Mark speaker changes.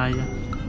Speaker 1: 擦一下。